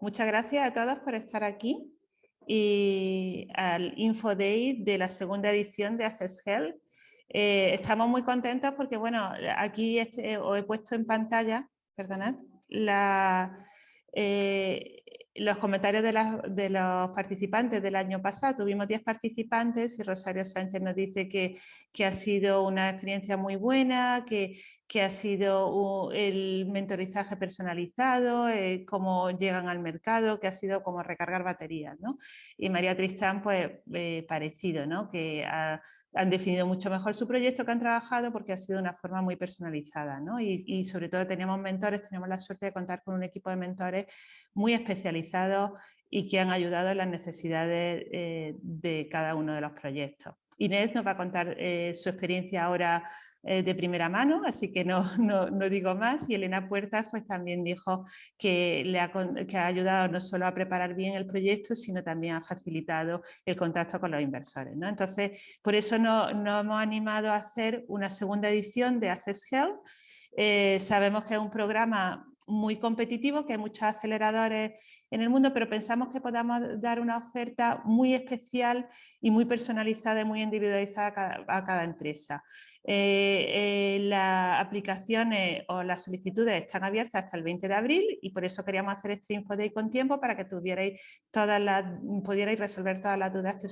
muchas gracias a todos por estar aquí y al Info Day de la segunda edición de Access Health. Eh, estamos muy contentos porque, bueno, aquí este, os he puesto en pantalla, perdonad, eh, los comentarios de, los participantes del año pasado. Tuvimos 10 participantes y Rosario Sánchez nos dice que, que ha sido una experiencia muy buena, que, que ha sido el mentorizaje personalizado, eh, cómo llegan al mercado, que ha sido como recargar baterías. ¿no? Y María Tristán, pues eh, parecido, ¿no? que han definido mucho mejor su proyecto que han trabajado porque ha sido una forma muy personalizada. ¿no? Y, sobre todo tenemos mentores, tenemos la suerte de contar con un equipo de mentores muy especializados y que han ayudado en las necesidades eh, de cada uno de los proyectos. Inés nos va a contar eh, su experiencia ahora eh, de primera mano, así que no, no, digo más. Y Elena Puertas pues, también dijo que, le ha, que ha ayudado no solo a preparar bien el proyecto, sino también ha facilitado el contacto con los inversores. ¿no? Entonces, por eso nos no hemos animado a hacer una segunda edición de Access Health. Eh, sabemos que es un programa muy competitivo, que hay muchos aceleradores en el mundo, pero pensamos que podamos dar una oferta muy especial y muy personalizada y muy individualizada a cada, empresa. Eh, eh, las aplicaciones o las solicitudes están abiertas hasta el 20 de abril y por eso queríamos hacer este Info Day con tiempo para que tuvierais todas pudierais resolver todas las dudas que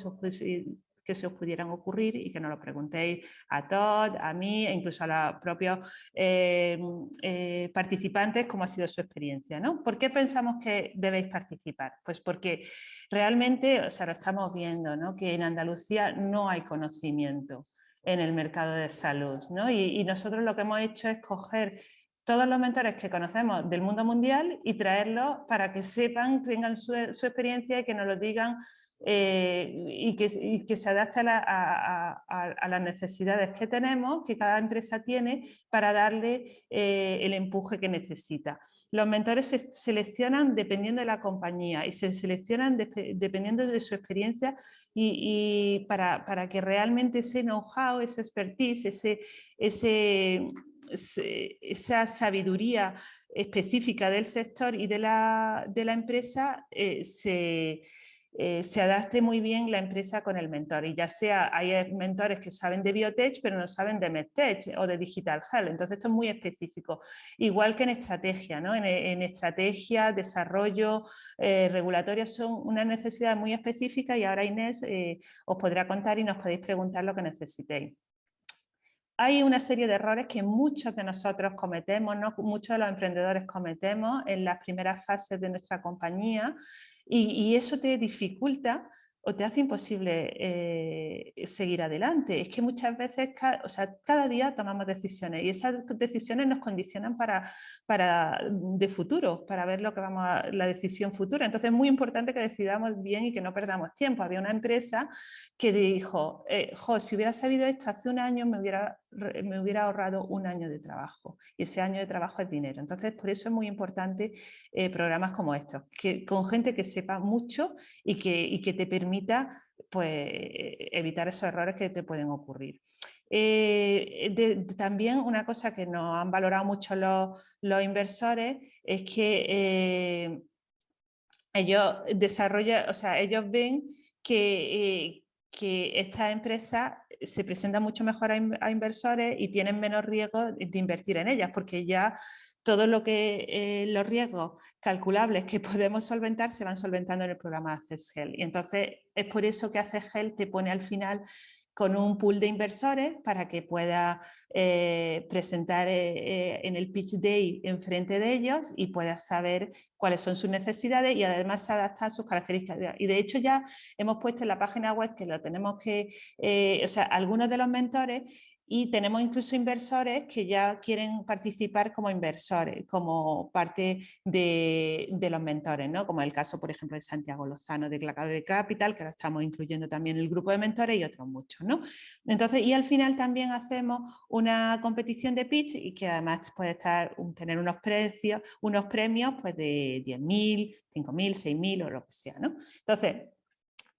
que se os pudieran ocurrir y que nos lo preguntéis a Todd, a mí e incluso a los propios eh, eh, participantes cómo ha sido su experiencia. ¿no? ¿Por qué pensamos que debéis participar? Pues porque realmente, o sea, lo estamos viendo, ¿no? que en Andalucía no hay conocimiento en el mercado de salud. ¿no? Y, nosotros lo que hemos hecho es coger todos los mentores que conocemos del mundo mundial y traerlos para que sepan, tengan su, su experiencia y que nos lo digan eh, y, que, se adapte a, las necesidades que tenemos, que cada empresa tiene, para darle eh, el empuje que necesita. Los mentores se seleccionan dependiendo de la compañía y se seleccionan dependiendo de su experiencia y, para, que realmente ese know-how, esa expertise, ese, esa sabiduría específica del sector y de la, de la empresa eh, se eh, se adapte muy bien la empresa con el mentor. Y ya sea, hay mentores que saben de biotech, pero no saben de medtech o de digital health. Entonces esto es muy específico. Igual que en estrategia, ¿no? en, estrategia, desarrollo, eh, regulatoria son una necesidad muy específica y ahora Inés eh, os podrá contar y nos podéis preguntar lo que necesitéis hay una serie de errores que muchos de nosotros cometemos, ¿no? muchos de los emprendedores cometemos en las primeras fases de nuestra compañía y, eso te dificulta o te hace imposible eh, seguir adelante. Es que muchas veces, o sea, cada día tomamos decisiones y esas decisiones nos condicionan para, para de futuro, para ver lo que vamos a, la decisión futura. Entonces es muy importante que decidamos bien y que no perdamos tiempo. Había una empresa que dijo, eh, si hubiera sabido esto hace un año me hubiera, me hubiera ahorrado un año de trabajo y ese año de trabajo es dinero. Entonces por eso es muy importante eh, programas como estos, que, con gente que sepa mucho y que, y que te permita pues, evitar esos errores que te pueden ocurrir. Eh, también una cosa que nos han valorado mucho los, inversores es que eh, ellos desarrollan, o sea, ellos ven que, que estas empresas se presentan mucho mejor a, inversores y tienen menos riesgo de invertir en ellas porque ya todo lo que eh, los riesgos calculables que podemos solventar se van solventando en el programa Access Y entonces es por eso que Access te pone al final con un pool de inversores para que pueda eh, presentar eh, en el pitch day enfrente de ellos y puedas saber cuáles son sus necesidades y además se adaptan sus características. Y de hecho ya hemos puesto en la página web que lo tenemos que, o sea, algunos de los mentores y tenemos incluso inversores que ya quieren participar como inversores, como parte de, los mentores, ¿no? como el caso, por ejemplo, de Santiago Lozano de Clacador Capital, que ahora estamos incluyendo también el grupo de mentores y otros muchos. ¿no? Entonces, y al final también hacemos una competición de pitch y que además puede estar, tener unos precios, unos premios pues de 10.000, 5.000, 6.000 o lo que sea. ¿no? Entonces,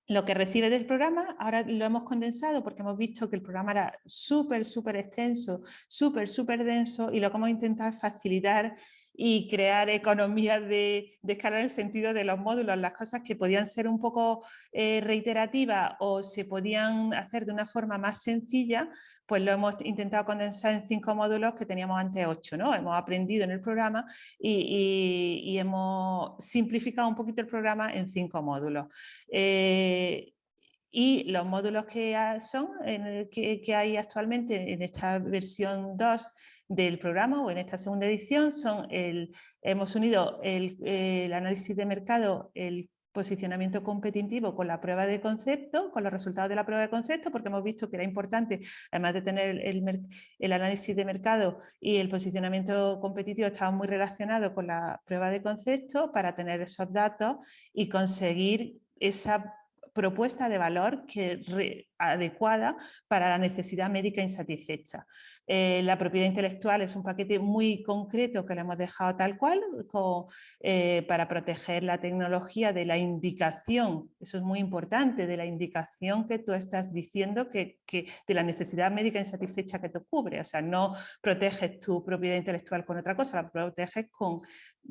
lo que recibe del programa, ahora lo hemos condensado porque hemos visto que el programa era súper, súper extenso, súper, súper denso y lo que hemos intentado facilitar y crear economías de, escala en el sentido de los módulos, las cosas que podían ser un poco eh, reiterativas o se podían hacer de una forma más sencilla, pues lo hemos intentado condensar en cinco módulos que teníamos antes ocho, ¿no? Hemos aprendido en el programa y, hemos simplificado un poquito el programa en cinco módulos. Eh, y los módulos que son, que, que, hay actualmente en esta versión 2 del programa o en esta segunda edición son el, hemos unido el, análisis de mercado, el posicionamiento competitivo con la prueba de concepto, con los resultados de la prueba de concepto, porque hemos visto que era importante, además de tener el, el análisis de mercado y el posicionamiento competitivo, estaban muy relacionados con la prueba de concepto para tener esos datos y conseguir esa propuesta de valor que adecuada para la necesidad médica insatisfecha. Eh, la propiedad intelectual es un paquete muy concreto que le hemos dejado tal cual eh, para proteger la tecnología de la indicación, eso es muy importante, de la indicación que tú estás diciendo que, de la necesidad médica insatisfecha que te cubre, o sea, no proteges tu propiedad intelectual con otra cosa, la proteges con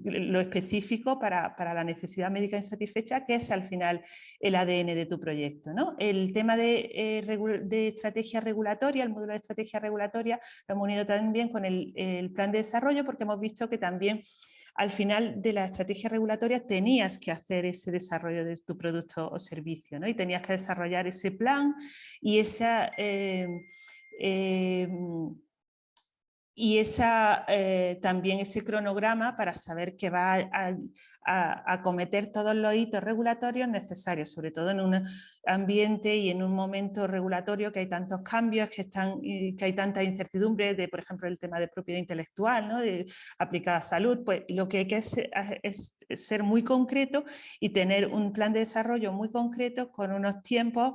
lo específico para, la necesidad médica insatisfecha, que es al final el ADN de tu proyecto. El tema de, eh, de estrategia regulatoria, el módulo de estrategia regulatoria, lo hemos unido también con el, plan de desarrollo porque hemos visto que también al final de la estrategia regulatoria tenías que hacer ese desarrollo de tu producto o servicio ¿no? y tenías que desarrollar ese plan y esa... Eh, eh, y esa, eh, también ese cronograma para saber que va a, acometer todos los hitos regulatorios necesarios, sobre todo en un ambiente y en un momento regulatorio que hay tantos cambios, que, están, que hay tanta incertidumbre de, por ejemplo, el tema de propiedad intelectual, ¿no? de, aplicada a salud, pues lo que hay que hacer es ser muy concreto y tener un plan de desarrollo muy concreto con unos tiempos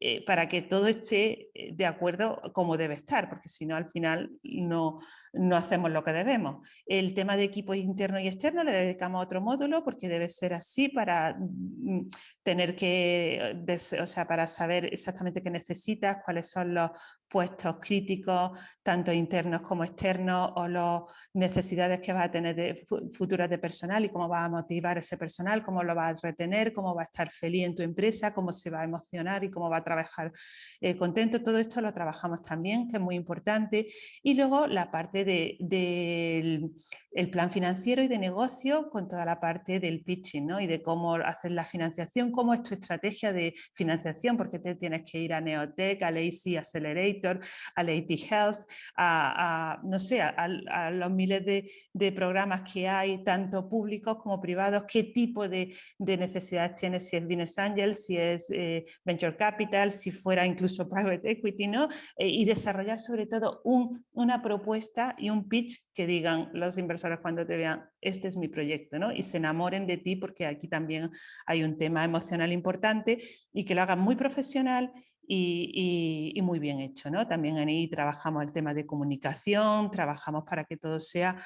eh, para que todo esté eh, de acuerdo como debe estar, porque si no al final no, no hacemos lo que debemos. El tema de equipo interno y externo le dedicamos a otro módulo porque debe ser así para mm, tener que, o sea, para saber exactamente qué necesitas, cuáles son los puestos críticos, tanto internos como externos, o las necesidades que vas a tener de, futuras de personal y cómo vas a motivar ese personal, cómo lo vas a retener, cómo va a estar feliz en tu empresa, cómo se va a emocionar y cómo va a trabajar eh, contento. Todo esto lo trabajamos también, que es muy importante. Y luego la parte del el plan financiero y de negocio con toda la parte del pitching ¿no? y de cómo hacer la financiación, cómo es tu estrategia de financiación, porque te tienes que ir a Neotech, al AC Accelerator, al AT Health, a, no sé, a, los miles de, programas que hay, tanto públicos como privados, qué tipo de, necesidades tienes, si es Business Angel, si es eh, Venture Capital, si fuera incluso Private Equity, ¿no? Eh, y desarrollar sobre todo un, una propuesta y un pitch que digan los inversores cuando te vean, este es mi proyecto, ¿no? y se enamoren de ti porque aquí también hay un tema emocional importante y que lo hagan muy profesional y, muy bien hecho. ¿no? También ahí trabajamos el tema de comunicación, trabajamos para que todo sea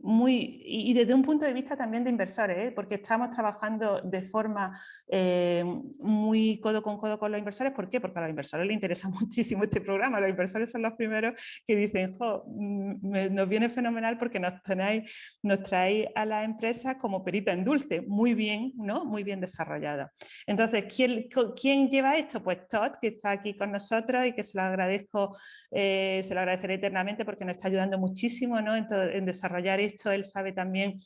muy, y desde un punto de vista también de inversores, ¿eh? porque estamos trabajando de forma eh, muy codo con codo con los inversores. ¿Por qué? Porque a los inversores les interesa muchísimo este programa. Los inversores son los primeros que dicen, jo, mm, nos viene fenomenal porque nos, tenéis, nos traéis a la empresa como perita en dulce, muy bien, ¿no? muy bien desarrollada. Entonces, ¿quién, ¿quién lleva esto? Pues Todd, que está aquí con nosotros y que se lo agradezco, eh, se lo agradeceré eternamente porque nos está ayudando muchísimo ¿no? en, en desarrollar esto él sabe también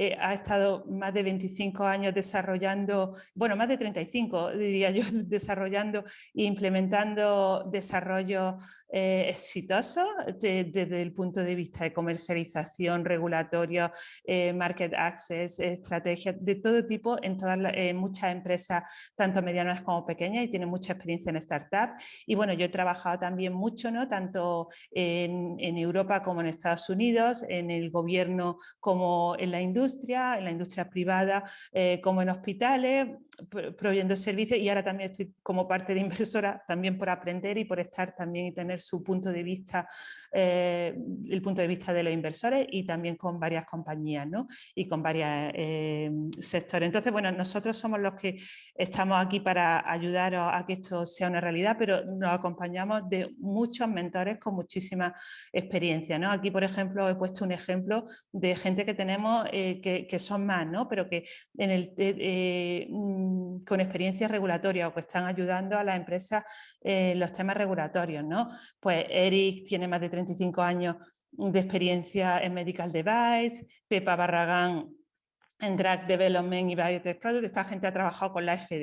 eh, ha estado más de 25 años desarrollando, bueno, más de 35 diría yo, desarrollando e implementando desarrollo eh, exitoso desde el punto de vista de comercialización, regulatorio, eh, market access, estrategias de todo tipo en todas muchas empresas, tanto medianas como pequeñas y tiene mucha experiencia en startup. Y bueno, yo he trabajado también mucho, ¿no? tanto en, en Europa como en Estados Unidos, en el gobierno como en la industria, en la industria privada eh, como en hospitales, proveyendo servicios y ahora también estoy como parte de inversora también por aprender y por estar también y tener su punto de vista el punto de vista de los inversores y también con varias compañías ¿no? y con varios sectores. Entonces, bueno, nosotros somos los que estamos aquí para ayudaros a que esto sea una realidad, pero nos acompañamos de muchos mentores con muchísima experiencia. ¿no? Aquí, por ejemplo, he puesto un ejemplo de gente que tenemos que, que, son más, ¿no? pero que mm, con experiencia regulatoria o que están ayudando a las empresas en los temas regulatorios. ¿no? Pues Eric tiene más de 35 años de experiencia en Medical Device, Pepa Barragán en Drug Development y Biotech Product, esta gente ha trabajado con la FDA.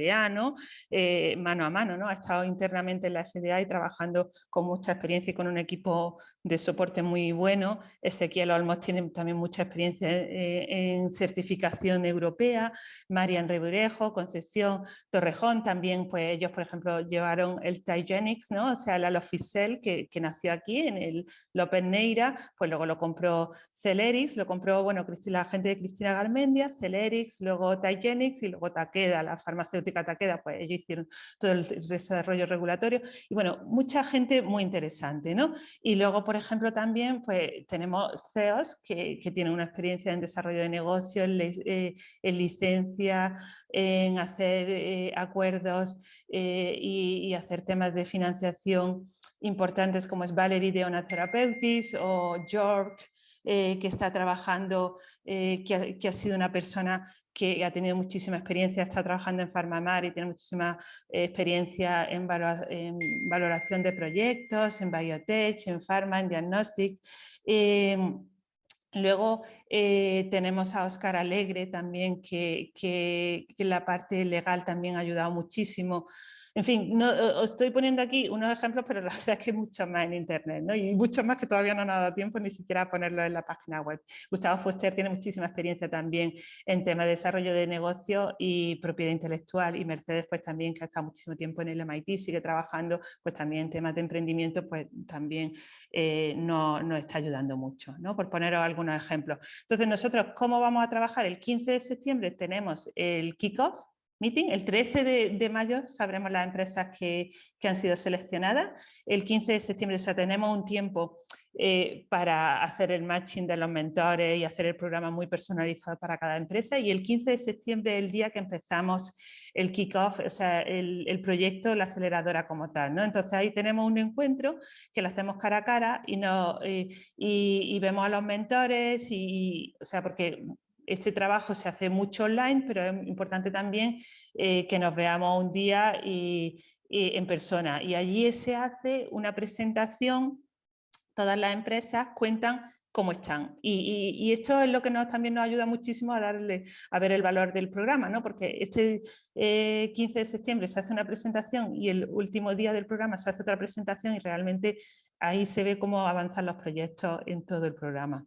Eh, mano a mano, ¿no? ha estado internamente en la FDA y trabajando con mucha experiencia y con un equipo de soporte muy bueno. Ezequiel Olmos tiene también mucha experiencia eh, en certificación europea, Marian Reburejo, Concepción Torrejón, también pues ellos por ejemplo llevaron el Tygenix, ¿no? o sea el Aloficel que, que nació aquí en el López Neira, pues luego lo compró Celerix, lo compró bueno, la gente de Cristina Garmendia, Celerix, luego Tygenix y luego Takeda, la farmacéutica Takeda, pues ellos hicieron todo el desarrollo regulatorio y bueno, mucha gente muy interesante, ¿no? Y luego, por ejemplo, también pues tenemos CEOs que, que tienen una experiencia en desarrollo de negocio, en, eh, licencia, en hacer eh, acuerdos eh, y, y hacer temas de financiación importantes como es Valerie de Ona Therapeutics o York eh, que está trabajando, eh, que, ha, sido una persona que ha tenido muchísima experiencia, está trabajando en Farmamar y tiene muchísima eh, experiencia en, valoración de proyectos, en biotech, en pharma, en diagnostic. Luego tenemos a Óscar Alegre también, que, que, que, la parte legal también ha ayudado muchísimo en fin, no, os estoy poniendo aquí unos ejemplos, pero la verdad es que hay muchos más en Internet, ¿no? y muchos más que todavía no han dado tiempo ni siquiera a ponerlo en la página web. Gustavo Fuster tiene muchísima experiencia también en tema de desarrollo de negocio y propiedad intelectual, y Mercedes pues también, que ha estado muchísimo tiempo en el MIT, sigue trabajando pues también en temas de emprendimiento, pues también eh, nos no está ayudando mucho, ¿no? por poneros algunos ejemplos. Entonces nosotros, ¿cómo vamos a trabajar? El 15 de septiembre tenemos el kickoff, meeting. El 13 de, mayo sabremos las empresas que, han sido seleccionadas. El 15 de septiembre o tenemos un tiempo eh, para hacer el matching de los mentores y hacer el programa muy personalizado para cada empresa. Y el 15 de septiembre el día que empezamos el kickoff, o sea, el, proyecto, la aceleradora como tal. ¿no? Entonces ahí tenemos un encuentro que lo hacemos cara a cara y, no, eh, y, vemos a los mentores, y, o sea, porque este trabajo se hace mucho online, pero es importante también eh, que nos veamos un día y, en persona. Y allí se hace una presentación, todas las empresas cuentan cómo están. Y, esto es lo que también nos ayuda muchísimo a darle a ver el valor del programa, ¿no? porque este 15 eh, de septiembre se hace una presentación y el último día del programa se hace otra presentación y realmente ahí se ve cómo avanzan los proyectos en todo el programa.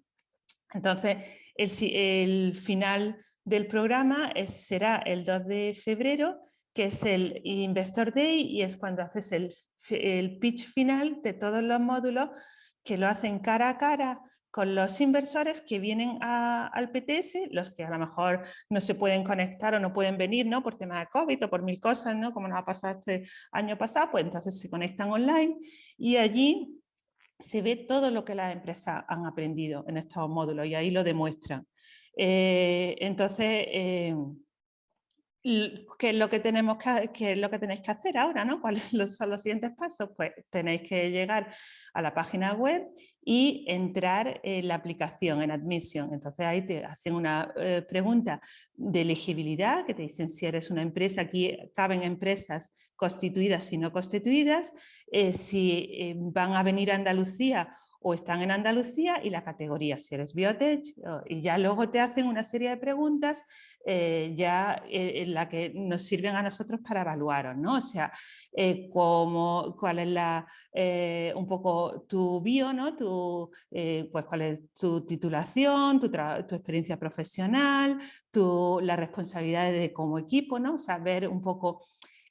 Entonces, el, final del programa será el 2 de febrero, que es el Investor Day y es cuando haces el, pitch final de todos los módulos que lo hacen cara a cara con los inversores que vienen al PTS, los que a lo mejor no se pueden conectar o no pueden venir ¿no? por tema de COVID o por mil cosas, ¿no? como nos ha pasado este año pasado, pues entonces se conectan online y allí se ve todo lo que las empresas han aprendido en estos módulos y ahí lo demuestran. Eh, entonces, eh, ¿qué es lo que tenemos que, es lo que tenéis que hacer ahora? ¿no? ¿Cuáles son los siguientes pasos? Pues tenéis que llegar a la página web y entrar en la aplicación, en Admission. Entonces ahí te hacen una eh, pregunta de elegibilidad, que te dicen si eres una empresa, aquí caben empresas constituidas y no constituidas, eh, si eh, van a venir a Andalucía o están en Andalucía y la categoría si eres biotech y ya luego te hacen una serie de preguntas eh, ya eh, en la que nos sirven a nosotros para evaluaros, ¿no? O sea, eh, cuál es la, un poco tu bio, ¿no? Tu, pues cuál es tu titulación, tu, tu experiencia profesional, tu, las responsabilidades de como equipo, ¿no? O sea, ver un poco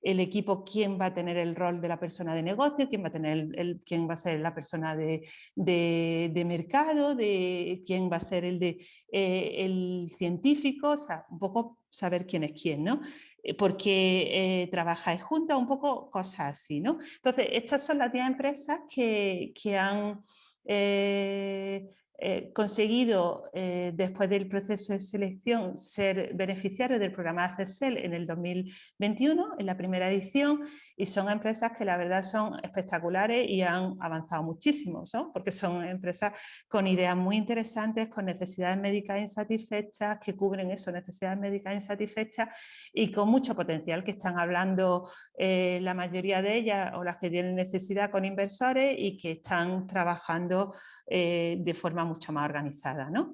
el equipo quién va a tener el rol de la persona de negocio, quién va a, tener el, quién va a ser la persona de, de, mercado, de quién va a ser el, de, eh, el científico, o sea, un poco saber quién es quién, ¿no? Eh, porque eh, trabajáis juntos, un poco cosas así, ¿no? Entonces, estas son las 10 empresas que, que han eh, eh, conseguido, eh, después del proceso de selección, ser beneficiario del programa ACSEL en el 2021, en la primera edición, y son empresas que la verdad son espectaculares y han avanzado muchísimo, porque son empresas con ideas muy interesantes, con necesidades médicas insatisfechas, que cubren eso, necesidades médicas insatisfechas y con mucho potencial, que están hablando eh, la mayoría de ellas o las que tienen necesidad con inversores y que están trabajando de forma mucho más organizada. ¿no?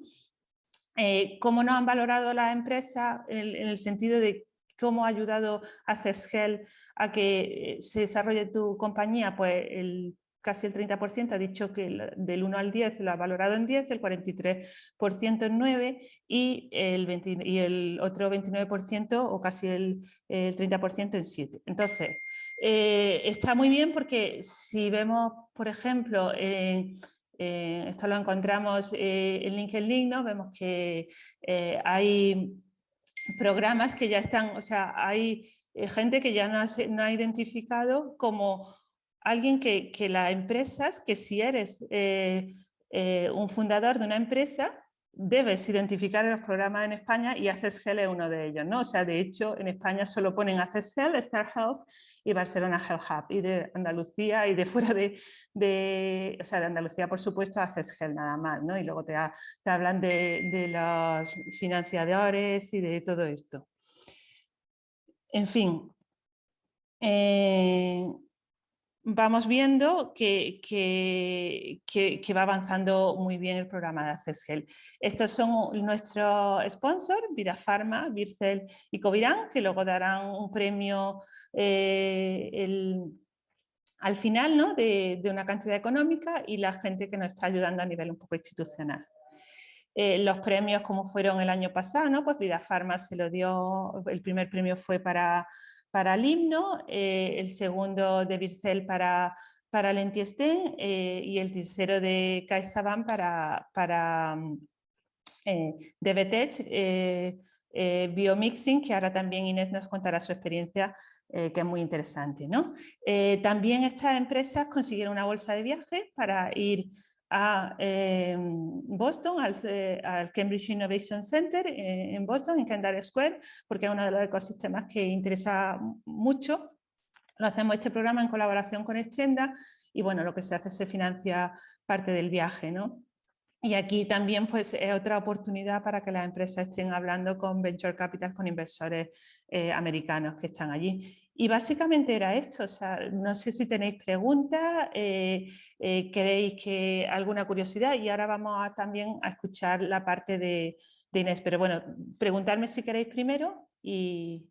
Eh, ¿Cómo nos han valorado las empresas en, el sentido de cómo ha ayudado a CESGEL a que eh, se desarrolle tu compañía? Pues el, casi el 30% ha dicho que del 1 al 10 lo ha valorado en 10, el 43% en 9 y el, y el otro 29% o casi el, 30% en 7. Entonces, eh, está muy bien porque si vemos, por ejemplo, en eh, esto lo encontramos eh, en LinkedIn, ¿no? vemos que eh, hay programas que ya están, o sea, hay gente que ya no ha, identificado como alguien que, que las empresas, que si eres un fundador de una empresa, debes identificar los programas en España y ACESGEL es uno de ellos. ¿no? O sea, de hecho, en España solo ponen ACESGEL, Star Health y Barcelona Health Hub. Y de Andalucía y de fuera de, o sea, de Andalucía, por supuesto, ACESGEL nada más. ¿no? Y luego te, te hablan de, de, los financiadores y de todo esto. En fin. Eh, vamos viendo que, que, va avanzando muy bien el programa de ACESGEL. Estos son nuestros sponsors, Vida Pharma, Vircel y Covirán, que luego darán un premio eh, al final ¿no? de, una cantidad económica y la gente que nos está ayudando a nivel un poco institucional. Eh, los premios como fueron el año pasado, ¿no? pues se lo dio, el primer premio fue para para el himno, eh, el segundo de Vircel para, para el Entiestén eh, y el tercero de CaixaBank para, para de eh, Biomixing, que ahora también Inés nos contará su experiencia que es muy interesante. ¿no? también estas empresas consiguieron una bolsa de viaje para ir a Boston, al, Cambridge Innovation Center eh, en Boston, en Kendall Square, porque es uno de los ecosistemas que interesa mucho. Lo hacemos este programa en colaboración con Extrenda y bueno, lo que se hace se financia parte del viaje. ¿no? Y aquí también pues, es otra oportunidad para que las empresas estén hablando con Venture Capital, con inversores eh, americanos que están allí. Y básicamente era esto, o sea, no sé si tenéis preguntas, eh, eh, queréis que alguna curiosidad y ahora vamos también a escuchar la parte de, de, Inés, pero bueno, preguntarme si queréis primero y,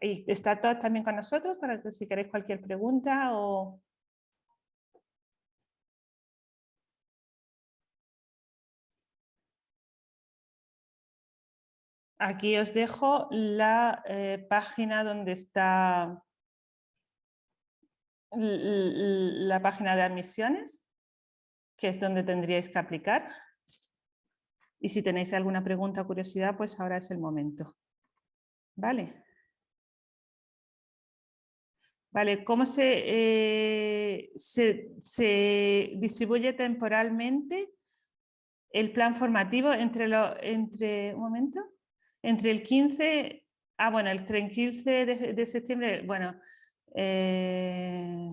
y está todos también con nosotros para que si queréis cualquier pregunta o... Aquí os dejo la eh, página donde está la página de admisiones, que es donde tendríais que aplicar. Y si tenéis alguna pregunta o curiosidad, pues ahora es el momento. Vale. Vale, ¿cómo se, eh, se, distribuye temporalmente el plan formativo entre, lo, entre un momento? Entre el 15, ah bueno, el 15 de, septiembre, bueno, eh,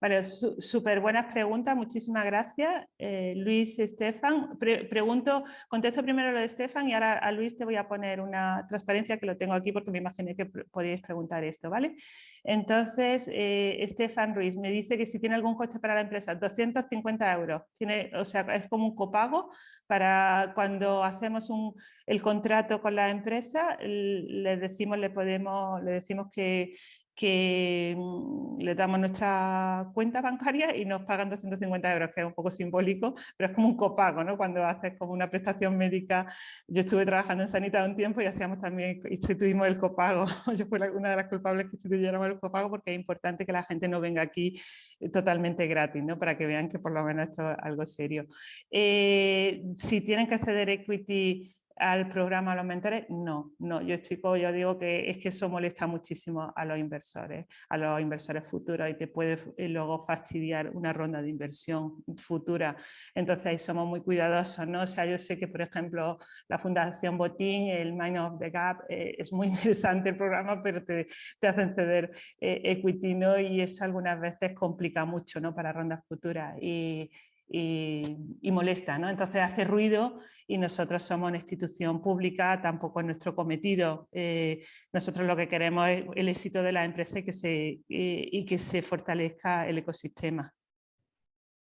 Vale, súper buenas preguntas, muchísimas gracias. Eh, Luis, Estefan, pregunto, contesto primero lo de Estefan y ahora a Luis te voy a poner una transparencia que lo tengo aquí porque me imaginé que podíais preguntar esto, ¿vale? Entonces, eh, Estefan Ruiz me dice que si tiene algún coste para la empresa, 250 euros. Tiene, o sea, es como un copago para cuando hacemos un, el contrato con la empresa, le decimos, le podemos, le decimos que que mm, le damos nuestra cuenta bancaria y nos pagan 250 euros, que es un poco simbólico, pero es como un copago, ¿no? Cuando haces como una prestación médica, yo estuve trabajando en Sanidad un tiempo y hacíamos también, instituimos el copago, yo fui una de las culpables que instituyéramos el copago porque es importante que la gente no venga aquí eh, totalmente gratis, ¿no? Para que vean que por lo menos esto es algo serio. Eh, si tienen que acceder a equity al programa a los mentores, no, no, yo estoy, yo digo que es que eso molesta muchísimo a los inversores, a los inversores futuros y te puede eh, luego fastidiar una ronda de inversión futura. Entonces ahí somos muy cuidadosos, ¿no? O sea, yo sé que por ejemplo la Fundación Botín, el Mind of the Gap, eh, es muy interesante el programa, pero te, te hacen ceder eh, equity, ¿no? Y eso algunas veces complica mucho, ¿no? Para rondas futuras. Y, y, molesta, ¿no? Entonces hace ruido y nosotros somos una institución pública, tampoco es nuestro cometido. Eh, nosotros lo que queremos es el éxito de la empresa y que se, y que se fortalezca el ecosistema.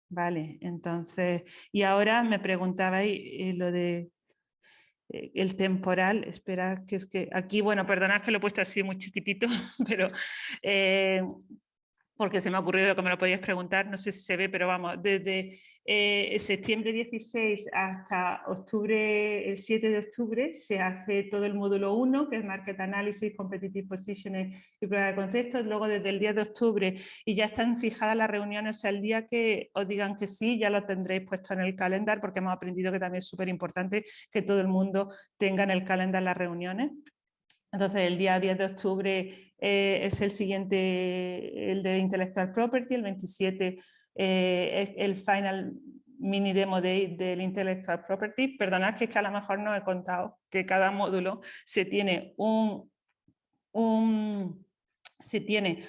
Vale, entonces, y ahora me preguntabais eh, lo de eh, el temporal, espera, que es que aquí, bueno, perdonad que lo he puesto así muy chiquitito, pero porque se me ha ocurrido que me lo podías preguntar, no sé si se ve, pero vamos, desde eh, septiembre 16 hasta octubre, el 7 de octubre, se hace todo el módulo 1, que es Market Analysis, Competitive Positioning y prueba de conceptos. Luego desde el 10 de octubre y ya están fijadas las reuniones, o sea, el día que os digan que sí, ya lo tendréis puesto en el calendario, porque hemos aprendido que también es súper importante que todo el mundo tenga en el calendario las reuniones. Entonces el día 10 de octubre eh, es el siguiente, el de Intellectual Property, el 27 eh, es el final mini demo de, del Intellectual Property. Perdonad que es que a lo mejor no he contado que cada módulo se tiene un, un se tiene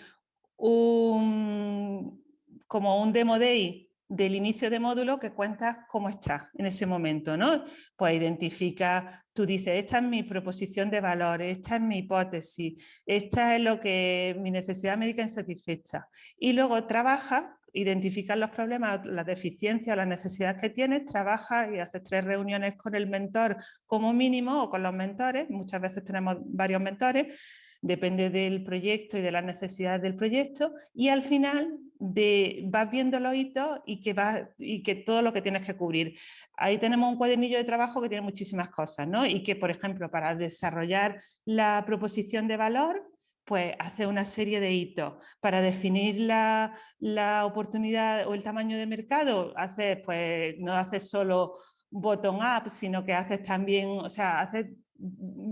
un como un demo day del inicio de módulo que cuentas cómo está en ese momento, ¿no? Pues identifica, tú dices, esta es mi proposición de valor, esta es mi hipótesis, esta es lo que mi necesidad médica insatisfecha. Y luego trabaja, identifica los problemas, las deficiencias, las necesidades que tienes, trabaja y haces tres reuniones con el mentor como mínimo o con los mentores, muchas veces tenemos varios mentores, depende del proyecto y de las necesidades del proyecto y al final vas viendo los hitos y que, va, y que todo lo que tienes que cubrir. Ahí tenemos un cuadernillo de trabajo que tiene muchísimas cosas ¿no? y que por ejemplo para desarrollar la proposición de valor pues hace una serie de hitos. Para definir la, la oportunidad o el tamaño de mercado, haces, pues, no haces solo bottom-up, sino que haces también, o sea, haces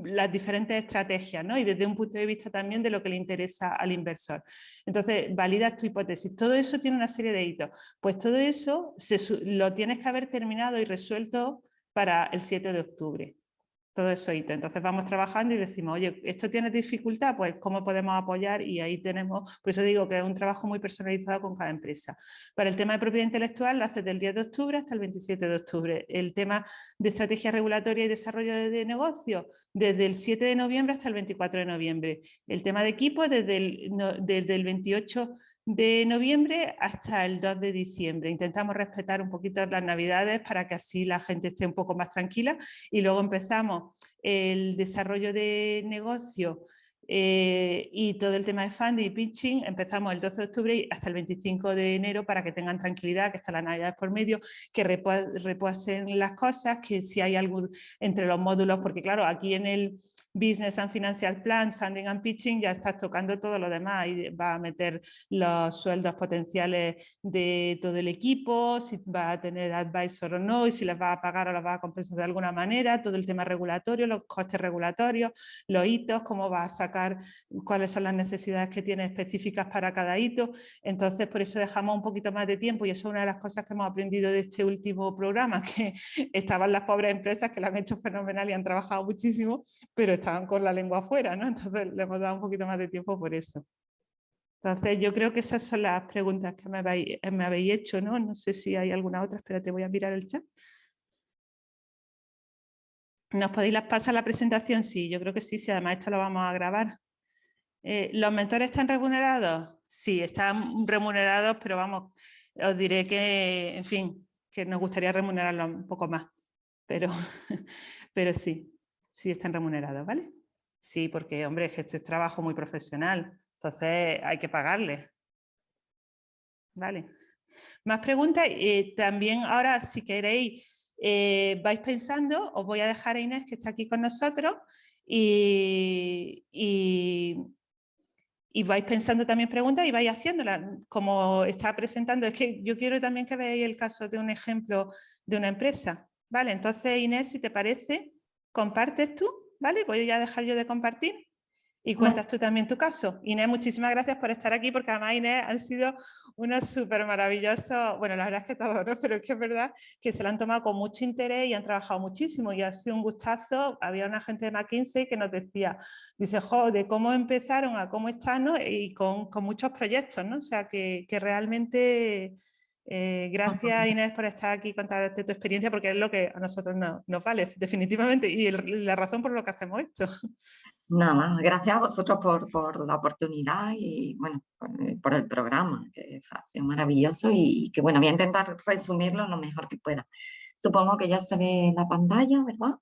las diferentes estrategias ¿no? y desde un punto de vista también de lo que le interesa al inversor. Entonces, validas tu hipótesis. Todo eso tiene una serie de hitos. Pues todo eso se, lo tienes que haber terminado y resuelto para el 7 de octubre todo eso Entonces vamos trabajando y decimos, oye, ¿esto tiene dificultad? Pues cómo podemos apoyar y ahí tenemos, por eso digo que es un trabajo muy personalizado con cada empresa. Para el tema de propiedad intelectual lo hace del 10 de octubre hasta el 27 de octubre. El tema de estrategia regulatoria y desarrollo de, negocio desde el 7 de noviembre hasta el 24 de noviembre. El tema de equipo desde el, desde el 28 de noviembre hasta el 2 de diciembre. Intentamos respetar un poquito las navidades para que así la gente esté un poco más tranquila y luego empezamos el desarrollo de negocio eh, y todo el tema de funding y pitching empezamos el 12 de octubre hasta el 25 de enero para que tengan tranquilidad, que está la Navidad por medio, que reposen las cosas, que si hay algo entre los módulos, porque claro, aquí en el Business and Financial Plan, Funding and Pitching, ya estás tocando todo lo demás y va a meter los sueldos potenciales de todo el equipo, si va a tener advisor o no, y si les va a pagar o les va a compensar de alguna manera, todo el tema regulatorio, los costes regulatorios, los hitos, cómo va a sacar, cuáles son las necesidades que tiene específicas para cada hito. Entonces, por eso dejamos un poquito más de tiempo y eso es una de las cosas que hemos aprendido de este último programa, que estaban las pobres empresas que lo han hecho fenomenal y han trabajado muchísimo, pero estaban con la lengua afuera, ¿no? Entonces le hemos dado un poquito más de tiempo por eso. Entonces yo creo que esas son las preguntas que me habéis, habéis hecho, ¿no? No sé si hay alguna otra, espérate, voy a mirar el chat. ¿Nos podéis pasar la presentación? Sí, yo creo que sí, sí, además esto lo vamos a grabar. Eh, ¿Los mentores están remunerados? Sí, están remunerados, pero vamos, os diré que, en fin, que nos gustaría remunerarlos un poco más, pero, pero sí sí están remunerados, ¿vale? Sí, porque, hombre, esto es trabajo muy profesional, entonces hay que pagarles. Vale. Más preguntas. Eh, también ahora, si queréis, eh, vais pensando, os voy a dejar a Inés, que está aquí con nosotros, y, y, vais pensando también preguntas y vais haciéndolas, como está presentando. Es que yo quiero también que veáis el caso de un ejemplo de una empresa. Vale, entonces Inés, si te parece, compartes tú, ¿vale? Voy a dejar yo de compartir y cuentas tú también tu caso. Inés, muchísimas gracias por estar aquí, porque además Inés han sido unos súper maravillosos, bueno, la verdad es que todos, ¿no? pero es que es verdad que se lo han tomado con mucho interés y han trabajado muchísimo y ha sido un gustazo. Había una gente de McKinsey que nos decía, dice, jo, de cómo empezaron a cómo están, ¿no? Y con, con, muchos proyectos, ¿no? O sea, que, que realmente... Eh, gracias Inés por estar aquí y contarte tu experiencia porque es lo que a nosotros nos vale definitivamente y la razón por lo que hacemos esto. Nada, gracias a vosotros por, por la oportunidad y bueno, por, el programa, que ha sido maravilloso y que bueno, voy a intentar resumirlo lo mejor que pueda. Supongo que ya se ve la pantalla, ¿verdad?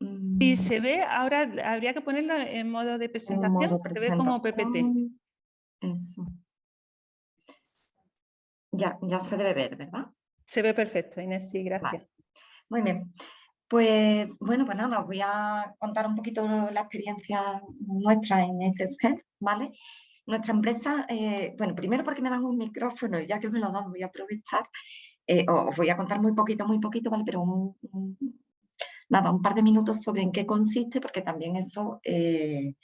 Y mm. se ve, ahora habría que ponerlo en modo de presentación, se ve como PPT. Eso. Ya, ya se debe ver, ¿verdad? Se ve perfecto, Inés, sí, gracias. Muy bien. Pues bueno, pues nada, os voy a contar un poquito la experiencia nuestra en Health, ¿vale? Nuestra empresa, eh, bueno, primero porque me dan un micrófono y ya que me lo dan voy a aprovechar, eh, os voy a contar muy poquito, muy poquito, ¿vale? Pero un, nada, un par de minutos sobre en qué consiste, porque también eso eh,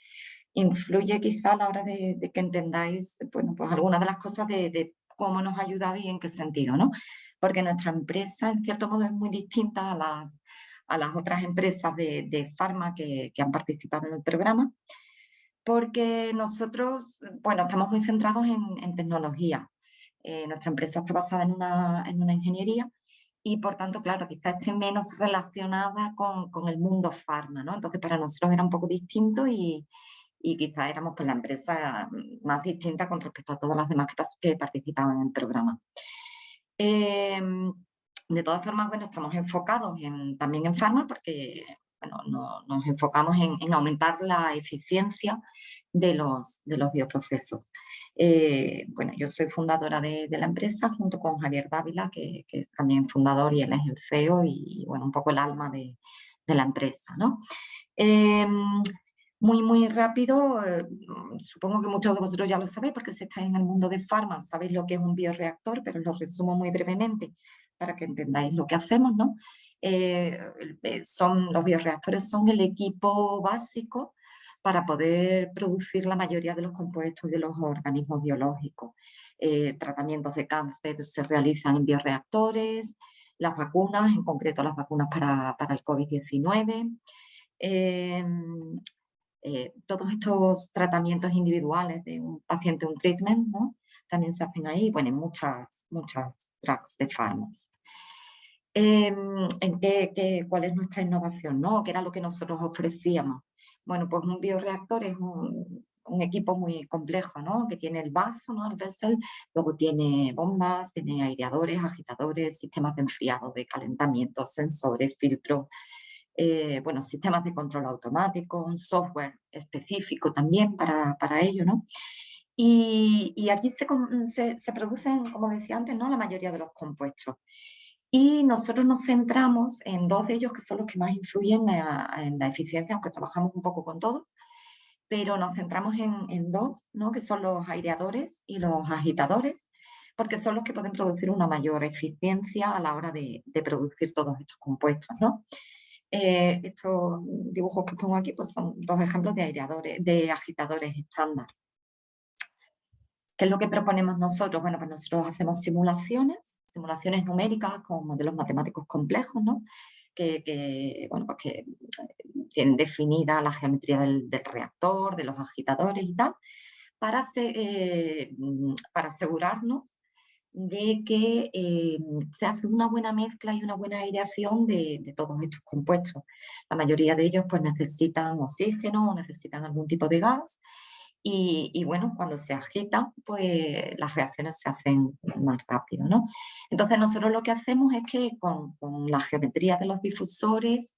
influye quizá a la hora de, que entendáis, bueno, pues algunas de las cosas de, de cómo nos ha ayudado y en qué sentido, ¿no? Porque nuestra empresa, en cierto modo, es muy distinta a las a las otras empresas de, de farma que, han participado en el programa, porque nosotros, bueno, estamos muy centrados en, tecnología. Eh, nuestra empresa está basada en una, en una ingeniería y por tanto, claro, quizás esté menos relacionada con, con, el mundo farma, ¿no? Entonces para nosotros era un poco distinto y, y quizás éramos pues, la empresa más distinta con respecto a todas las demás que, participaban en el programa. Eh, de todas formas, bueno, estamos enfocados en, también en farma porque bueno, nos enfocamos en, aumentar la eficiencia de los, de los bioprocesos. Eh, bueno, yo soy fundadora de, la empresa junto con Javier Dávila, que, es también fundador y él es el CEO y, bueno, un poco el alma de, la empresa, ¿no? Em, muy, muy rápido, eh, supongo que muchos de vosotros ya lo sabéis porque si estáis en el mundo de farma, sabéis lo que es un bioreactor, pero lo resumo muy brevemente para que entendáis lo que hacemos, ¿no? Eh, eh, son, los bioreactores son el equipo básico para poder producir la mayoría de los compuestos de los organismos biológicos. Tratamientos de cáncer se realizan en bioreactores, las vacunas, en concreto las vacunas para, para el COVID-19, em, todos estos tratamientos individuales de un paciente, un treatment, también se hacen ahí, bueno, muchas, muchas drugs de farmas. Em, ¿En qué, cuál es nuestra innovación? ¿no? ¿Qué era lo que nosotros ofrecíamos? Bueno, pues un bioreactor es un, equipo muy complejo, ¿no? Que tiene el vaso, ¿no? El vessel, luego tiene bombas, tiene aireadores, agitadores, sistemas de enfriado, de calentamiento, sensores, filtros, eh, bueno, sistemas de control automático, un software específico también para, para ello, ¿no? Y, aquí se, se, producen, como decía antes, ¿no? la mayoría de los compuestos. Y nosotros nos centramos en dos de ellos que son los que más influyen en la eficiencia, aunque trabajamos un poco con todos, pero nos centramos en, dos, ¿no? que son los aireadores y los agitadores, porque son los que pueden producir una mayor eficiencia a la hora de, producir todos estos compuestos. ¿no? Eh, estos dibujos que pongo aquí pues son dos ejemplos de aireadores, de agitadores estándar. ¿Qué es lo que proponemos nosotros? Bueno, pues nosotros hacemos simulaciones, simulaciones numéricas con modelos matemáticos complejos, ¿no? Que, bueno, pues que tienen definida la geometría del, reactor, de los agitadores y tal, para, eh, para asegurarnos de que eh, se hace una buena mezcla y una buena aireación de, todos estos compuestos. La mayoría de ellos pues necesitan oxígeno o necesitan algún tipo de gas y, bueno, cuando se agita, pues las reacciones se hacen más rápido, ¿no? Entonces nosotros lo que hacemos es que con, la geometría de los difusores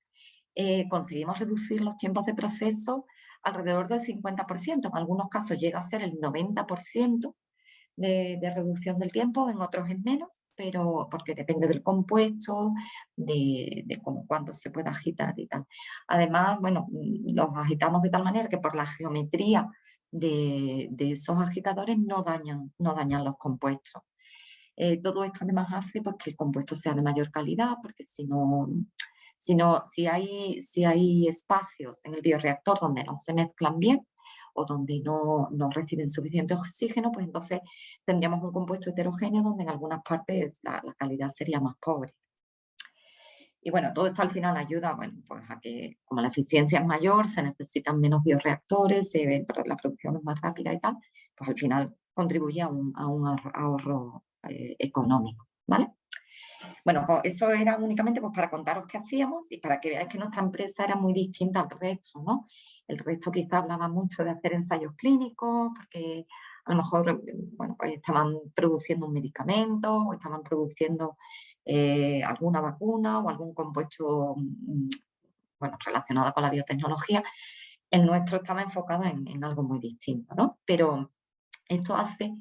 eh, conseguimos reducir los tiempos de proceso alrededor del 50%, en algunos casos llega a ser el 90% de, de, reducción del tiempo, en otros es menos, pero porque depende del compuesto, de, de cómo, cuándo se puede agitar y tal. Además, bueno, los agitamos de tal manera que por la geometría de, esos agitadores no dañan, no dañan los compuestos. Eh, todo esto además hace pues, que el compuesto sea de mayor calidad, porque si no, sino si hay, si hay espacios en el bioreactor donde no se mezclan bien o donde no, reciben suficiente oxígeno, pues entonces tendríamos un compuesto heterogéneo donde en algunas partes la, calidad sería más pobre. Y bueno, todo esto al final ayuda bueno, pues a que como la eficiencia es mayor, se necesitan menos bioreactores, se, la producción es más rápida y tal, pues al final contribuye a un, a un ahorro eh, económico. ¿vale? Bueno, pues eso era únicamente pues, para contaros qué hacíamos y para que veáis que nuestra empresa era muy distinta al resto, ¿no? El resto quizá hablaba mucho de hacer ensayos clínicos, porque a lo mejor, bueno, pues estaban produciendo un medicamento o estaban produciendo eh, alguna vacuna o algún compuesto, mm, bueno, relacionado con la biotecnología. El nuestro estaba enfocado en, en algo muy distinto, ¿no? Pero esto hace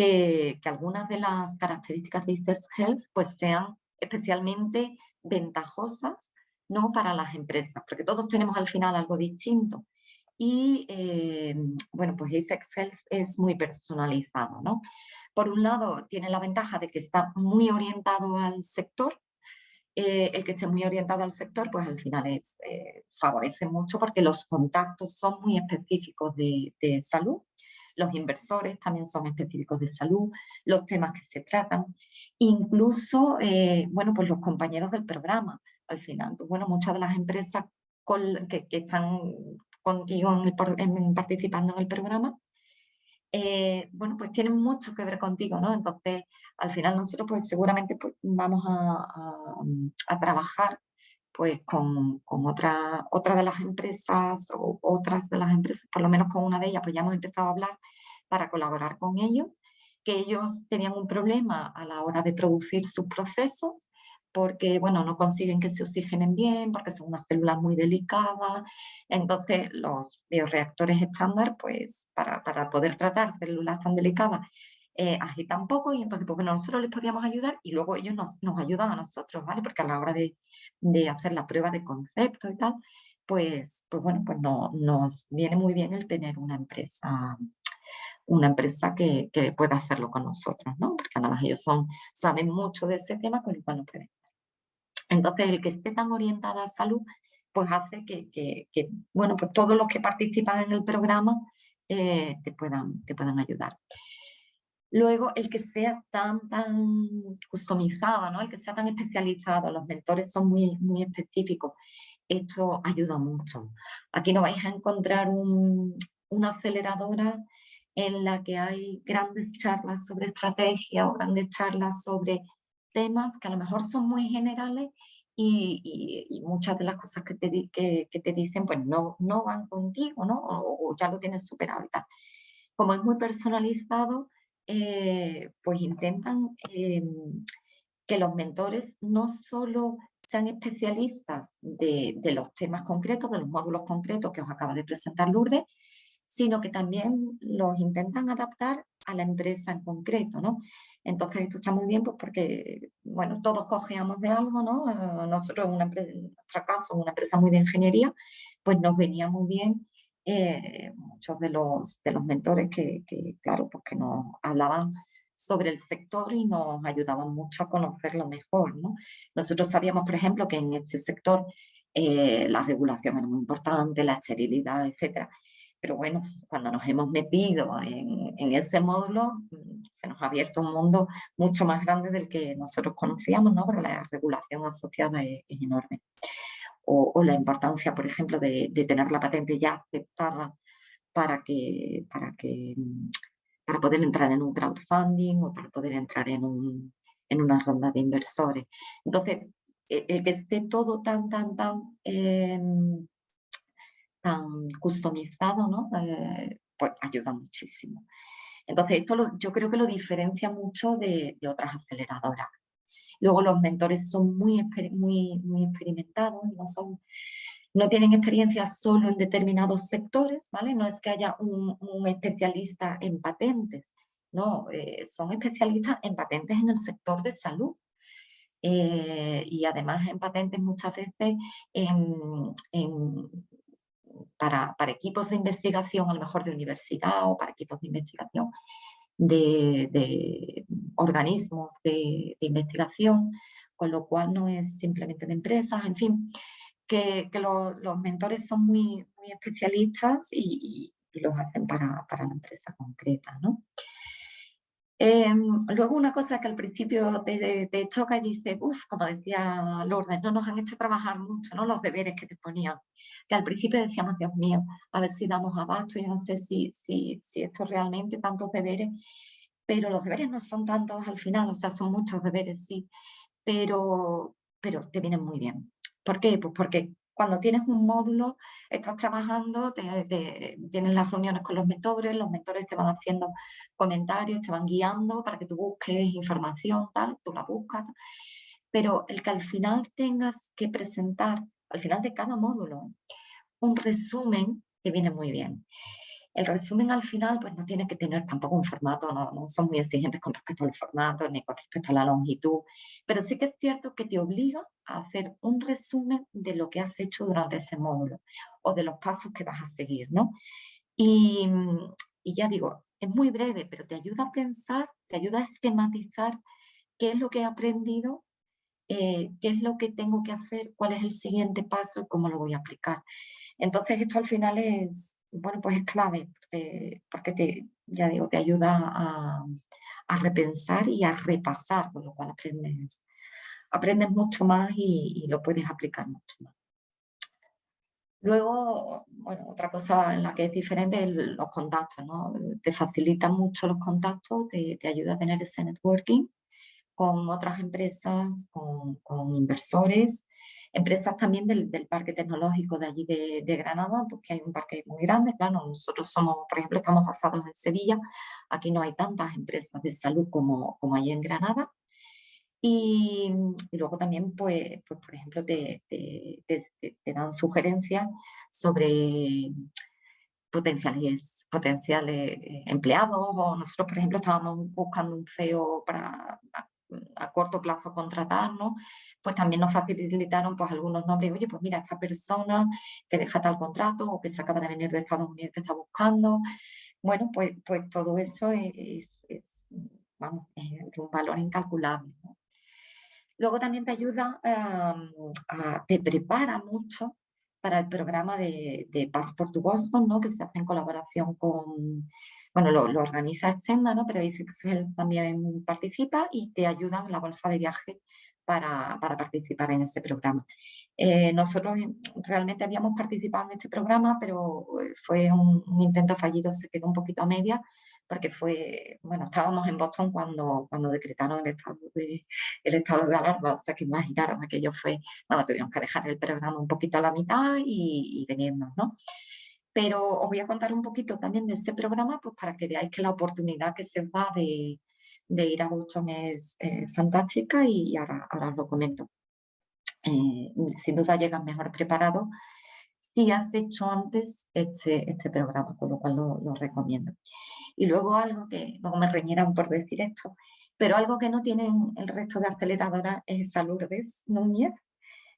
que, algunas de las características de ICES Health pues sean especialmente ventajosas ¿no? para las empresas, porque todos tenemos al final algo distinto. Y eh, bueno, pues ICEX Health es muy personalizado. ¿no? Por un lado, tiene la ventaja de que está muy orientado al sector. Eh, el que esté muy orientado al sector, pues al final es, eh, favorece mucho porque los contactos son muy específicos de salud los inversores también son específicos de salud, los temas que se tratan, incluso, eh, bueno, pues los compañeros del programa, al final, pues bueno, muchas de las empresas que, están contigo participando en el programa, eh, bueno, pues tienen mucho que ver contigo, ¿no? Entonces, al final nosotros pues seguramente pues, vamos a trabajar pues con, otra, otra de las empresas o otras de las empresas, por lo menos con una de ellas, pues ya hemos empezado a hablar para colaborar con ellos, que ellos tenían un problema a la hora de producir sus procesos, porque bueno, no consiguen que se oxigenen bien, porque son unas células muy delicadas. Entonces los bioreactores estándar, pues para, para poder tratar células tan delicadas, eh, poco y entonces porque nosotros les podíamos ayudar y luego ellos nos, nos ayudan a nosotros, ¿vale? Porque a la hora de, de hacer la prueba de concepto y tal, pues, pues bueno, pues no, nos viene muy bien el tener una empresa una empresa que, que, pueda hacerlo con nosotros, ¿no? Porque además ellos son, saben mucho de ese tema con el cual no pueden. Entonces, el que esté tan orientada a salud, pues hace que, que, que bueno, pues todos los que participan en el programa eh, te, puedan, te puedan ayudar. Luego, el que sea tan, tan customizado, ¿no? el que sea tan especializado, los mentores son muy, muy específicos, esto ayuda mucho. Aquí no vais a encontrar una aceleradora en la que hay grandes charlas sobre estrategia o grandes charlas sobre temas que a lo mejor son muy generales y, muchas de las cosas que te, que, te dicen pues no, no van contigo ¿no? O, o ya lo tienes superado y. Como es muy personalizado, eh, pues intentan em, que los mentores no solo sean especialistas de, los temas concretos, de los módulos concretos que os acaba de presentar Lourdes, sino que también los intentan adaptar a la empresa en concreto, ¿no? Entonces esto está muy bien pues porque, bueno, todos cogeamos de algo, ¿no? Eh, nosotros, una empresa, en nuestro caso, una empresa muy de ingeniería, pues nos venía muy bien eh, muchos de los, de los mentores que, claro, pues que nos hablaban sobre el sector y nos ayudaban mucho a conocerlo mejor. ¿no? Nosotros sabíamos, por ejemplo, que en este sector eh, la regulación era muy importante, la esterilidad, etc. Pero bueno, cuando nos hemos metido en, en, ese módulo, mm, se nos ha abierto un mundo mucho más grande del que nosotros conocíamos, ¿no? porque la regulación asociada es enorme o, la importancia, por ejemplo, de, tener la patente ya aceptada para, que, para, que, para poder entrar en un crowdfunding o para poder entrar en, un, en una ronda de inversores. Entonces, e, el que esté todo tan, tan, tan, em, tan customizado, ¿no? Eh, pues ayuda muchísimo. Entonces, esto yo creo que lo diferencia mucho de otras aceleradoras. Luego los mentores son muy, muy, muy experimentados, no, son, no tienen experiencia solo en determinados sectores, ¿vale? No es que haya un, especialista en patentes, no, eh, son especialistas en patentes en el sector de salud. Eh, y además en patentes muchas veces para, para, equipos de investigación, a lo mejor de universidad o para equipos de investigación de, organismos de, investigación con lo cual no es simplemente de empresas, en fin, que, los mentores son muy, muy especialistas y, los hacen para, para, la empresa concreta, ¿no? Em, luego una cosa que al principio te, te choca y dices, uff, como decía Lourdes, no nos han hecho trabajar mucho, ¿no? Los deberes que te ponían. Que al principio decíamos, Dios mío, a ver si damos abasto, yo no sé si, si, si esto realmente, tantos deberes, pero los deberes no son tantos al final, o sea, son muchos deberes, sí, pero, pero te vienen muy bien. ¿Por qué? Pues porque cuando tienes un módulo, estás trabajando, tienes las reuniones con los mentores, los mentores te van haciendo comentarios, te van guiando para que tú busques información, tal, tú la buscas. Pero el que al final tengas que presentar, al final de cada módulo, un resumen, te viene muy bien. El resumen al final pues no tiene que tener tampoco un formato, no, son muy exigentes con respecto al formato ni con respecto a la longitud, pero sí que es cierto que te obliga a hacer un resumen de lo que has hecho durante ese módulo o de los pasos que vas a seguir, ¿no? Y, y ya digo, es muy breve, pero te ayuda a pensar, te ayuda a esquematizar qué es lo que he aprendido, eh, qué es lo que tengo que hacer, cuál es el siguiente paso y cómo lo voy a aplicar. Entonces esto al final es, bueno, pues es clave, porque, te, ya digo, te ayuda a, repensar y a repasar, con lo cual aprendes, aprendes mucho más y, lo puedes aplicar mucho más. Luego, bueno, otra cosa en la que es diferente es los contactos, ¿no? Te facilita mucho los contactos, te, te ayuda a tener ese networking con otras empresas, con inversores, empresas también del, del, parque tecnológico de allí de, de, Granada, porque hay un parque muy grande, claro, nosotros somos, por ejemplo, estamos basados en Sevilla, aquí no hay tantas empresas de salud como, como hay en Granada, y, y luego también, pues, pues por ejemplo, te, te, te, dan sugerencias sobre potenciales, potenciales empleados, o nosotros, por ejemplo, estábamos buscando un CEO para a corto plazo contratar, ¿no? Pues también nos facilitaron pues, algunos nombres, oye, pues mira, esta persona que deja tal contrato o que se acaba de venir de Estados Unidos que está buscando. Bueno, pues, pues todo eso es, vamos, un valor incalculable. Luego también te ayuda, te prepara mucho para el programa de, de Passport to Boston, ¿no? que se hace en colaboración con, bueno, lo, organiza Exenda, ¿no? pero Excel también participa y te ayudan en la bolsa de viaje para, participar en este programa. Eh, nosotros realmente habíamos participado en este programa, pero eh, fue un, intento fallido, se quedó un poquito a media, porque fue, bueno, estábamos en Boston cuando, cuando decretaron el estado, de, el estado de alarma, o sea que imaginaron, aquello fue, bueno, tuvimos que dejar el programa un poquito a la mitad y, y venirnos, ¿no? Pero os voy a contar un poquito también de ese programa pues para que veáis que la oportunidad que se va de, de ir a Boston es eh, fantástica y ahora, ahora os lo comento. Eh, sin duda llegan mejor preparados si has hecho antes este, este programa, con lo cual lo, lo, recomiendo. Y luego algo que, luego me reñirán por decir esto, pero algo que no tienen el resto de aceleradoras es Lourdes Núñez,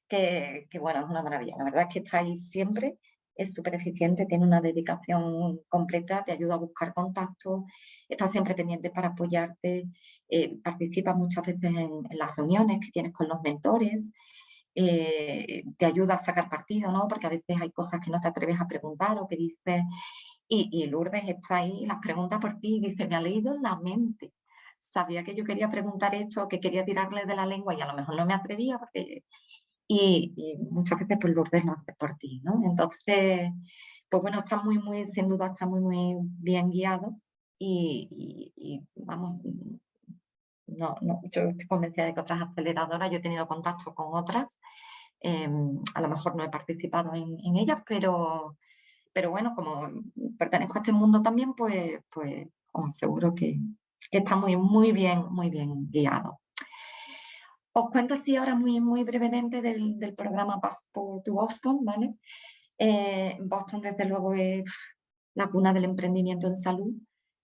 que, que bueno, es una maravilla. La verdad es que estáis siempre es súper eficiente, tiene una dedicación completa, te ayuda a buscar contactos, está siempre pendiente para apoyarte, eh, participa muchas veces en, las reuniones que tienes con los mentores, eh, te ayuda a sacar partido, ¿no? Porque a veces hay cosas que no te atreves a preguntar o que dices, y, Lourdes está ahí, las pregunta por ti dice, me ha leído la mente. Sabía que yo quería preguntar esto, que quería tirarle de la lengua y a lo mejor no me atrevía porque y, muchas veces pues lo hace por ti, ¿no? Entonces, pues bueno, está muy, muy, sin duda está muy, muy bien guiado y, vamos, no, no, yo estoy convencida de que otras aceleradoras, yo he tenido contacto con otras, em, a lo mejor no he participado en, ellas, pero, pero bueno, como pertenezco a este mundo también, pues, pues os aseguro que, que está muy, muy bien, muy bien guiado. Os cuento así ahora muy, muy brevemente del, del programa Passport to Boston, ¿vale? Eh, Boston desde luego es la cuna del emprendimiento en salud.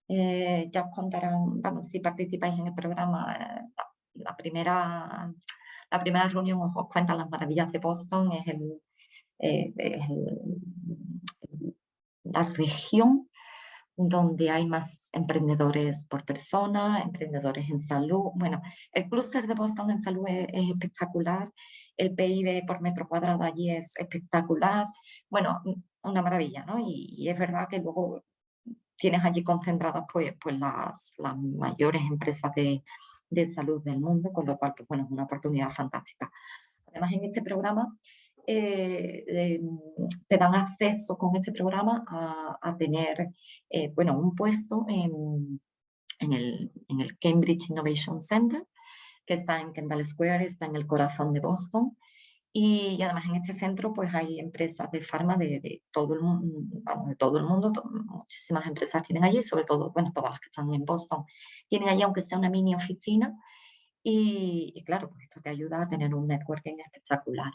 Eh, ya os contarán, vamos, si participáis en el programa, eh, la, primera, la primera reunión os, os, cuentan las maravillas de Boston, es, el, la región donde hay más emprendedores por persona, emprendedores en salud. Bueno, el clúster de Boston en salud es, espectacular, el PIB por metro cuadrado allí es espectacular. Bueno, una maravilla, ¿no? Y, es verdad que luego tienes allí concentradas pues, pues las, las mayores empresas de, de salud del mundo, con lo cual, pues, bueno, es una oportunidad fantástica. Además, en este programa eh, te dan acceso con este programa a, tener eh, bueno, un puesto en, en, el, en, el, Cambridge Innovation Center, que está en Kendall Square, está en el corazón de Boston. Y, además en este centro pues hay empresas de farma de, de todo, el, vamos, de todo el mundo, muchísimas empresas tienen allí, sobre todo, bueno, todas las que están en Boston, tienen allí aunque sea una mini oficina, y, y, claro, pues esto te ayuda a tener un networking espectacular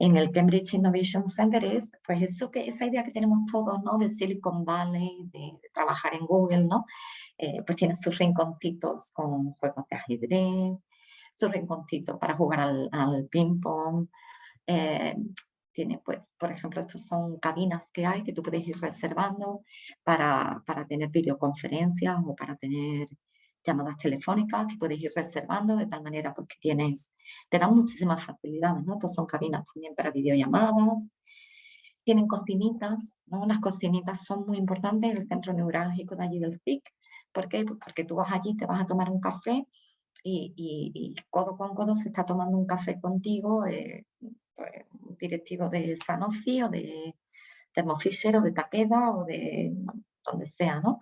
en el Cambridge Innovation Center es pues eso que, esa idea que tenemos todos, ¿no? De Silicon Valley, de, trabajar en Google, ¿no? Eh, pues tiene sus rinconcitos con juegos de ajedrez, sus rinconcitos para jugar al, al ping pong. Eh, tiene pues, por ejemplo, estos son cabinas que hay que tú puedes ir reservando para, para tener videoconferencias o para tener llamadas telefónicas que puedes ir reservando de tal manera pues, que tienes, te dan muchísimas facilidades, ¿no? Pues son cabinas también para videollamadas, tienen cocinitas, ¿no? Las cocinitas son muy importantes en el centro neurálgico de allí del PIC. ¿Por qué? Pues porque tú vas allí, te vas a tomar un café y, y, codo con codo se está tomando un café contigo eh, pues, un directivo de Sanofi o de Thermo o de Takeda o de donde sea, ¿no?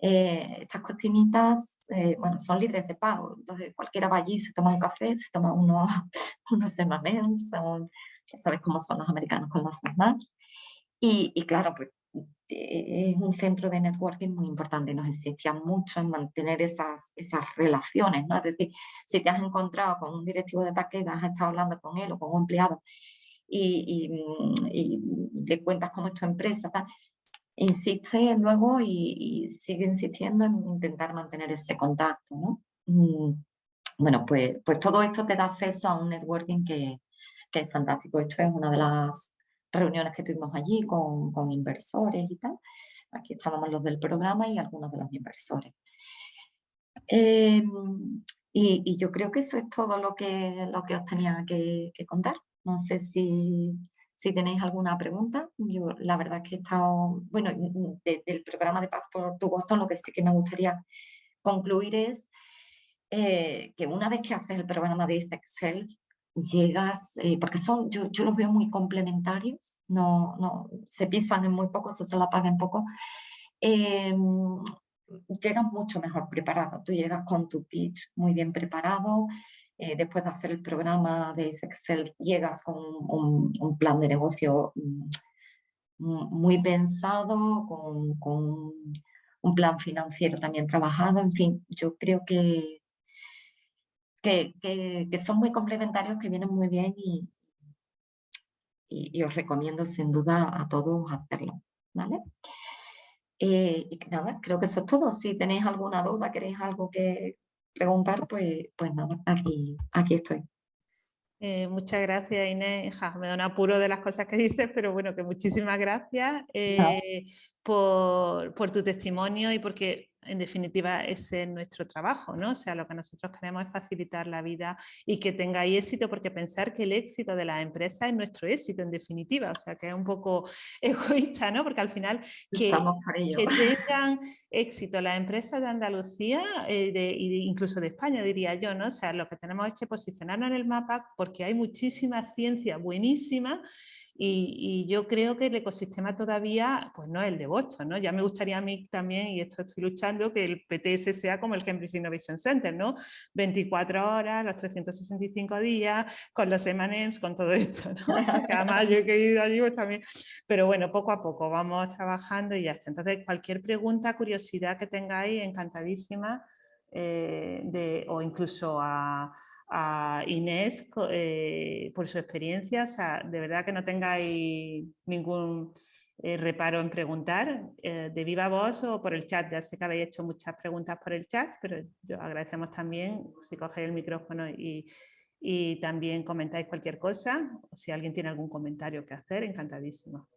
Eh, estas cocinitas eh, bueno, son libres de pago, entonces cualquiera va allí, se toma un café, se toma unos, unos son, ya sabes cómo son los americanos con los snacks, y, y claro, pues es un centro de networking muy importante, nos insistía mucho en mantener esas, esas relaciones, ¿no? Es decir, si te has encontrado con un directivo de Takeda, has estado hablando con él o con un empleado y, y, le cuentas cómo es tu empresa, insiste luego y, sigue insistiendo en intentar mantener ese contacto, ¿no? Mm, bueno, pues, pues todo esto te da acceso a un networking que, que es fantástico. Esto es una de las reuniones que tuvimos allí con, con inversores y tal. Aquí estábamos los del programa y algunos de los inversores. Em, y, yo creo que eso es todo lo que, lo que os tenía que contar. No sé si, si tenéis alguna pregunta, yo la verdad es que he estado, bueno, del programa de Passport to Boston, lo que sí que me gustaría concluir es eh, que una vez que haces el programa de Excel, llegas, eh, porque son, yo, yo, los veo muy complementarios, no, no, se pisan en muy poco, se, se la pagan poco, eh, llegas mucho mejor preparado, tú llegas con tu pitch muy bien preparado, eh, después de hacer el programa de Excel, llegas con un, plan de negocio mm, muy pensado, con, un plan financiero también trabajado, en fin, yo creo que, que, son muy complementarios, que vienen muy bien y, y, os recomiendo sin duda a todos hacerlo, ¿vale? Eh, y nada, creo que eso es todo. Si tenéis alguna duda, queréis algo que, preguntar, pues, pues nada, aquí, aquí estoy. Eh, muchas gracias Inés, me da un apuro de las cosas que dices, pero bueno, que muchísimas gracias eh, por, por, tu testimonio y porque en definitiva ese es nuestro trabajo, ¿no? O sea, lo que nosotros queremos es facilitar la vida y que tengáis éxito, porque pensar que el éxito de la empresa es nuestro éxito en definitiva, o sea, que es un poco egoísta, ¿no? Porque al final que, que tengan éxito las empresas de Andalucía e de, incluso de España, diría yo, ¿no? O sea, lo que tenemos es que posicionarnos en el mapa porque hay muchísima ciencia buenísima y, yo creo que el ecosistema todavía pues no es el de Boston, ¿no? Ya me gustaría a mí también, y esto estoy luchando, que el PTS sea como el Cambridge Innovation Center, ¿no? 24 horas, los 365 días, con los M&M's, con todo esto, ¿no? que además yo he ido allí pues también, pero bueno, poco a poco vamos trabajando y ya está. Entonces, cualquier pregunta, curiosidad que tengáis, encantadísima, eh, de, o incluso a a Inés eh, por su experiencia, o sea, de verdad que no tengáis ningún eh, reparo en preguntar eh, de viva voz o por el chat, ya sé que habéis hecho muchas preguntas por el chat, pero yo agradecemos también si cogéis el micrófono y, y también comentáis cualquier cosa, o si alguien tiene algún comentario que hacer, encantadísimo.